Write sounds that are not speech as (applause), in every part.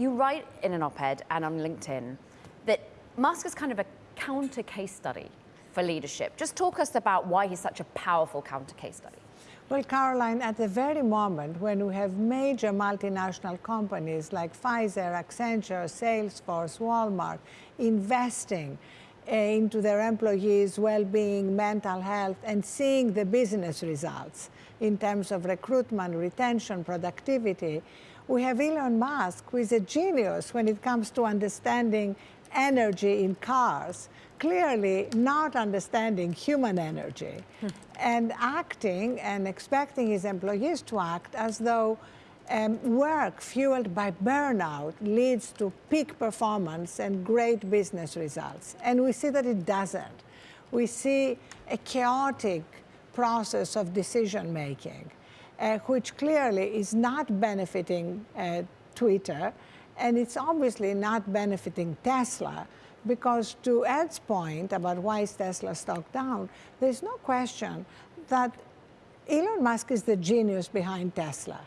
you write in an op-ed and on LinkedIn that Musk is kind of a counter case study for leadership. Just talk us about why he's such a powerful counter case study. Well, Caroline, at the very moment when we have major multinational companies like Pfizer, Accenture, Salesforce, Walmart investing uh, into their employees' well-being, mental health, and seeing the business results in terms of recruitment, retention, productivity, we have Elon Musk, who is a genius when it comes to understanding energy in cars, clearly not understanding human energy hmm. and acting and expecting his employees to act as though um, work fueled by burnout leads to peak performance and great business results. And we see that it doesn't. We see a chaotic process of decision making, uh, which clearly is not benefiting uh, Twitter, and it's obviously not benefiting Tesla, because to Ed's point about why is Tesla stock down, there's no question that Elon Musk is the genius behind Tesla.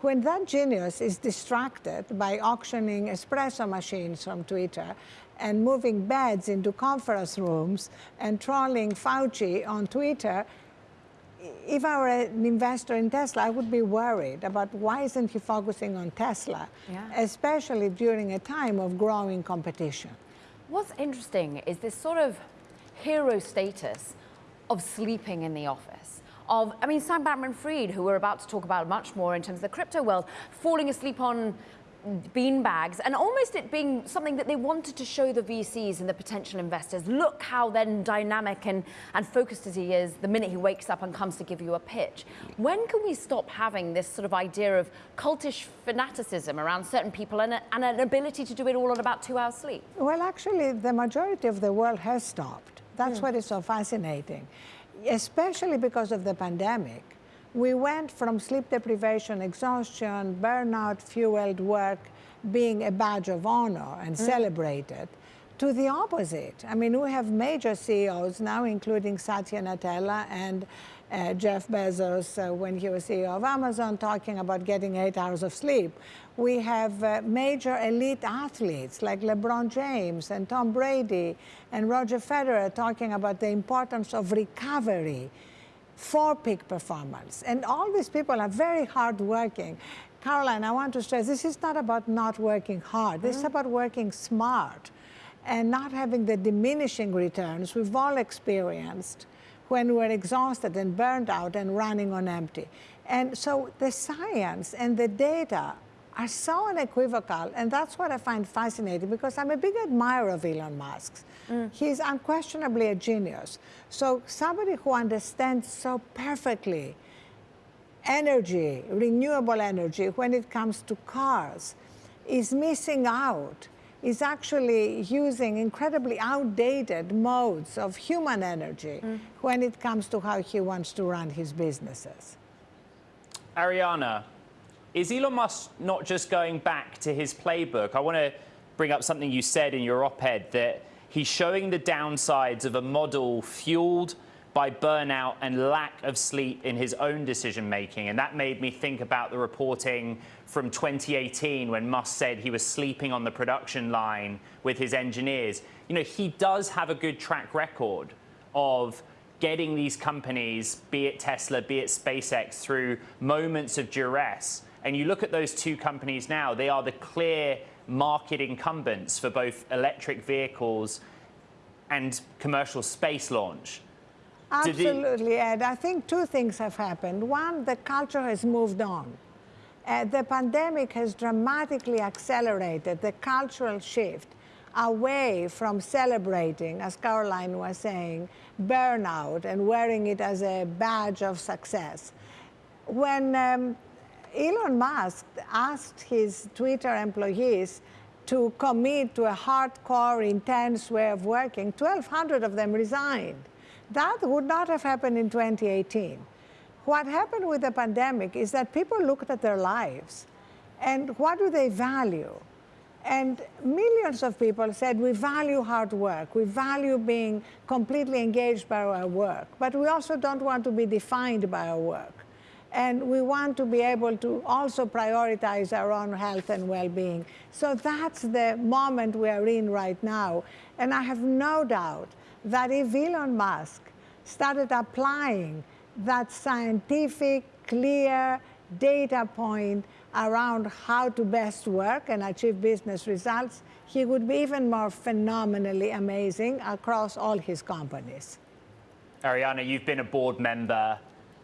When that genius is distracted by auctioning espresso machines from Twitter and moving beds into conference rooms and trolling Fauci on Twitter, if I were an investor in Tesla, I would be worried about why isn't he focusing on Tesla, yeah. especially during a time of growing competition. What's interesting is this sort of hero status of sleeping in the office. Of, I mean, Sam Bankman-Fried, who we're about to talk about much more in terms of the crypto world, falling asleep on bean bags and almost it being something that they wanted to show the VCs and the potential investors. Look how then dynamic and, and focused as he is the minute he wakes up and comes to give you a pitch. When can we stop having this sort of idea of cultish fanaticism around certain people and, a, and an ability to do it all on about two hours sleep? Well, actually, the majority of the world has stopped. That's mm. what is so fascinating, especially because of the pandemic we went from sleep deprivation, exhaustion, burnout fueled work being a badge of honor and mm. celebrated to the opposite. I mean, we have major CEOs now, including Satya Nadella and uh, Jeff Bezos, uh, when he was CEO of Amazon, talking about getting eight hours of sleep. We have uh, major elite athletes like LeBron James and Tom Brady and Roger Federer talking about the importance of recovery for peak performance. And all these people are very hardworking. Caroline, I want to stress, this is not about not working hard. This mm -hmm. is mm-hmm. about working smart and not having the diminishing returns we've all experienced when we're exhausted and burned out and running on empty. And so the science and the data are so unequivocal, and that's what I find fascinating because I'm a big admirer of Elon Musk. Mm. He's unquestionably a genius. So somebody who understands so perfectly energy, renewable energy, when it comes to cars, is missing out, is actually using incredibly outdated modes of human energy mm. when it comes to how he wants to run his businesses. Arianna, is Elon Musk not just going back to his playbook? I want to bring up something you said in your op-ed that he's showing the downsides of a model fueled by burnout and lack of sleep in his own decision making. And that made me think about the reporting from 2018 when Musk said he was sleeping on the production line with his engineers. You know, he does have a good track record of getting these companies, be it Tesla, be it SpaceX, through moments of duress and you look at those two companies now, they are the clear market incumbents for both electric vehicles and commercial space launch. Absolutely, Ed. I think two things have happened. One, the culture has moved on. Uh, the pandemic has dramatically accelerated the cultural shift away from celebrating, as Caroline was saying, burnout and wearing it as a badge of success. When um, Elon Musk asked his Twitter employees to commit to a hardcore, intense way of working. 1,200 of them resigned. That would not have happened in 2018. What happened with the pandemic is that people looked at their lives and what do they value? And millions of people said, we value hard work, we value being completely engaged by our work, but we also don't want to be defined by our work. And we want to be able to also prioritize our own health and well-being. So that's the moment we are in right now. And I have no doubt that if Elon Musk started applying that scientific, clear data point around how to best work and achieve business results, he would be even more phenomenally amazing across all his companies. Arianna, you've been a board member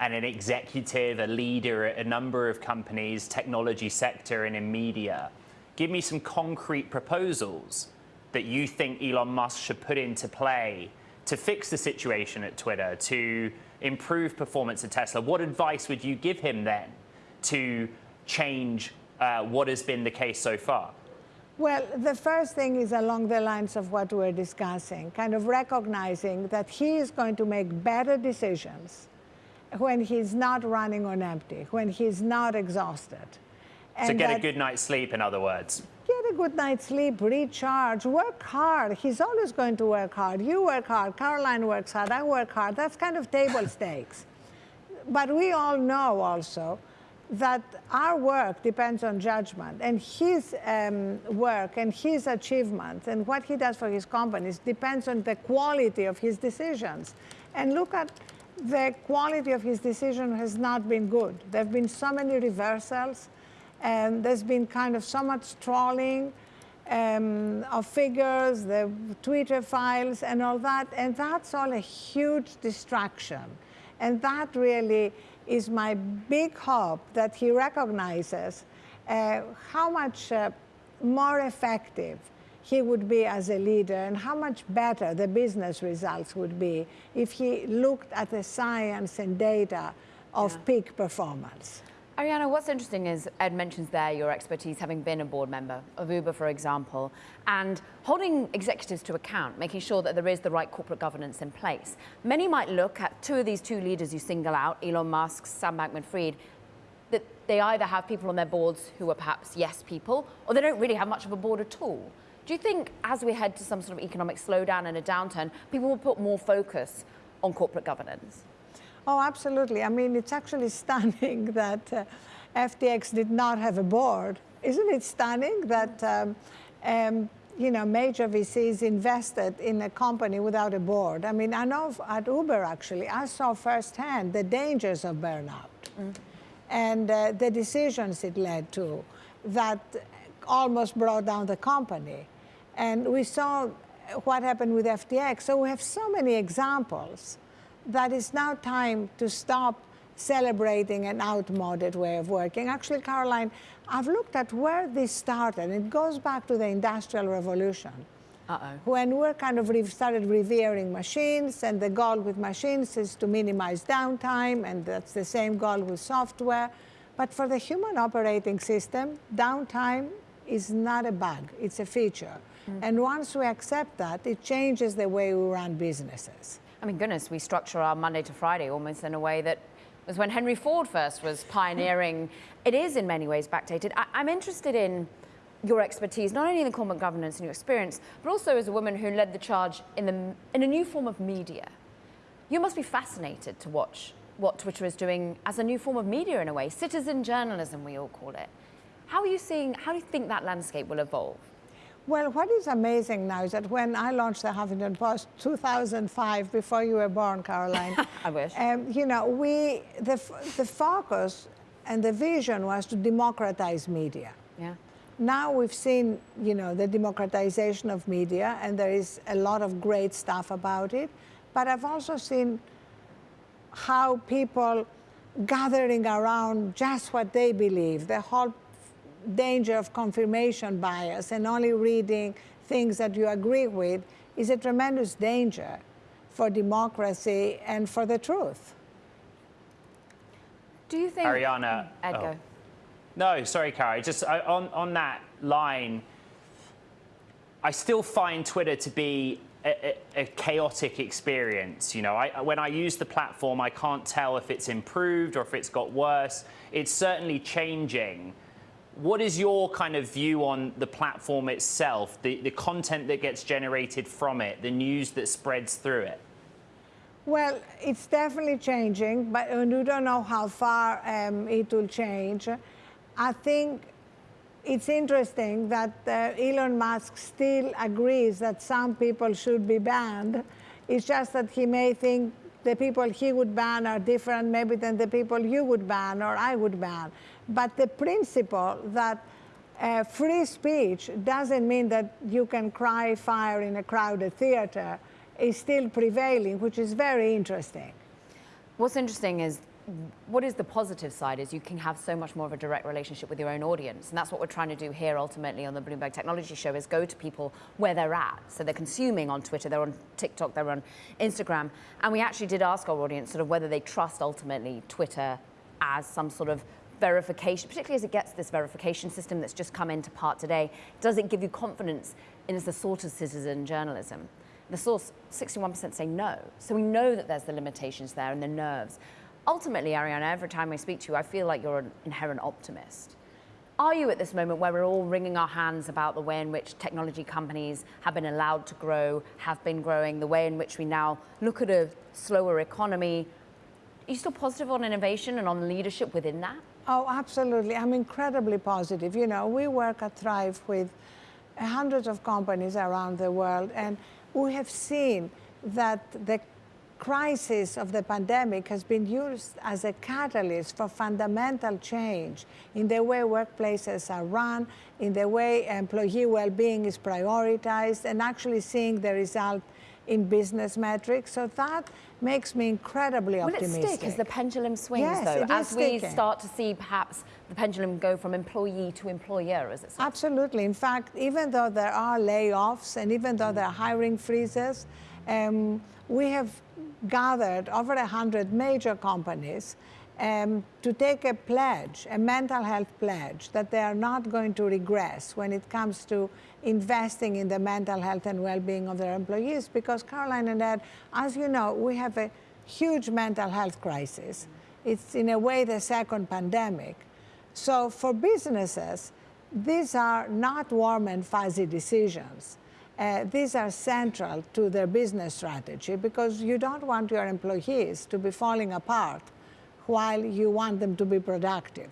and an executive, a leader at a number of companies, technology sector and in media. Give me some concrete proposals that you think Elon Musk should put into play to fix the situation at Twitter, to improve performance at Tesla. What advice would you give him then to change uh, what has been the case so far? Well, the first thing is along the lines of what we're discussing, kind of recognizing that he is going to make better decisions when he's not running on empty, when he's not exhausted. And so get a good night's sleep, in other words. Get a good night's sleep, recharge, work hard. He's always going to work hard. You work hard, Caroline works hard, I work hard. That's kind of table (laughs) stakes. But we all know also that our work depends on judgment and his um, work and his achievements and what he does for his companies depends on the quality of his decisions. And look at the quality of his decision has not been good. There have been so many reversals, and there's been kind of so much trolling um, of figures, the Twitter files, and all that, and that's all a huge distraction. And that really is my big hope that he recognizes uh, how much uh, more effective he would be as a leader and how much better the business results would be if he looked at the science and data of yeah. peak performance. Arianna, what's interesting is Ed mentions there your expertise having been a board member of Uber, for example, and holding executives to account, making sure that there is the right corporate governance in place. Many might look at two of these two leaders you single out, Elon Musk, Sam Bankman-Fried, that they either have people on their boards who are perhaps yes people, or they don't really have much of a board at all. Do you think as we head to some sort of economic slowdown and a downturn, people will put more focus on corporate governance? Oh, absolutely. I mean, it's actually (laughs) stunning that uh, FTX did not have a board. Isn't it stunning that, um, um, you know, major VCs invested in a company without a board? I mean, I know at Uber, actually, I saw firsthand the dangers of burnout mm. and uh, the decisions it led to that almost brought down the company. And we saw what happened with FTX. So we have so many examples that it's now time to stop celebrating an outmoded way of working. Actually, Caroline, I've looked at where this started. It goes back to the Industrial Revolution. Uh-oh. When we kind of re started revering machines, and the goal with machines is to minimize downtime, and that's the same goal with software. But for the human operating system, downtime is not a bug, it's a feature. Mm. And once we accept that, it changes the way we run businesses. I mean, goodness, we structure our Monday to Friday almost in a way that was when Henry Ford first was (laughs) pioneering. it is in many ways backdated. I, I'm interested in your expertise, not only in the corporate governance and your experience, but also as a woman who led the charge in, the, in a new form of media. You must be fascinated to watch what Twitter is doing as a new form of media in a way, citizen journalism, we all call it. How are you seeing, how do you think that landscape will evolve? Well, what is amazing now is that when I launched the Huffington Post 2005, before you were born, Caroline. (laughs) I wish. Um, you know, we, the, the focus and the vision was to democratize media. Yeah. Now we've seen, you know, the democratization of media, and there is a lot of great stuff about it. But I've also seen how people gathering around just what they believe, the whole danger of confirmation bias and only reading things that you agree with is a tremendous danger for democracy and for the truth. Do you think... Arianna... Ed, oh. No, sorry, Carrie. Just on, on that line, I still find Twitter to be a, a, a, chaotic experience. You know, I, when I use the platform, I can't tell if it's improved or if it's got worse. It's certainly changing. What is your kind of view on the platform itself, the, the content that gets generated from it, the news that spreads through it? Well, it's definitely changing, but we don't know how far um, it will change. I think it's interesting that uh, Elon Musk still agrees that some people should be banned. It's just that he may think the people he would ban are different maybe than the people you would ban or I would ban. But the principle that uh, free speech doesn't mean that you can cry fire in a crowded theater is still prevailing, which is very interesting. What's interesting is what is the positive side is you can have so much more of a direct relationship with your own audience. And that's what we're trying to do here ultimately on the bloomberg technology show is go to people where they're at. So they're consuming on twitter they're on tiktok they're on instagram. And we actually did ask our audience sort of whether they trust ultimately twitter as some sort of verification particularly as it gets this verification system that's just come into part today does it give you confidence in the sort of citizen journalism the source 61% say no so we know that there's the limitations there and the nerves ultimately, Arianna, every time I speak to you, I feel like you're an inherent optimist. Are you at this moment where we're all wringing our hands about the way in which technology companies have been allowed to grow, have been growing, the way in which we now look at a slower economy? Are you still positive on innovation and on leadership within that? Oh, absolutely. I'm incredibly positive. You know, we work at Thrive with hundreds of companies around the world, and we have seen that the crisis of the pandemic has been used as a catalyst for fundamental change in the way workplaces are run, in the way employee well-being is prioritized, and actually seeing the result in business metrics. So that makes me incredibly Will optimistic. Will it stick as the pendulum swings, yes, though, as we sticking. start to see perhaps the pendulum go from employee to employer, as it starts? Absolutely. In fact, even though there are layoffs and even though there are hiring freezes, um, we have gathered over 100 major companies um, to take a pledge, a mental health pledge, that they are not going to regress when it comes to investing in the mental health and well-being of their employees. Because Caroline and Ed, as you know, we have a huge mental health crisis. It's in a way the second pandemic. So for businesses, these are not warm and fuzzy decisions uh, these are central to their business strategy because you don't want your employees to be falling apart while you want them to be productive.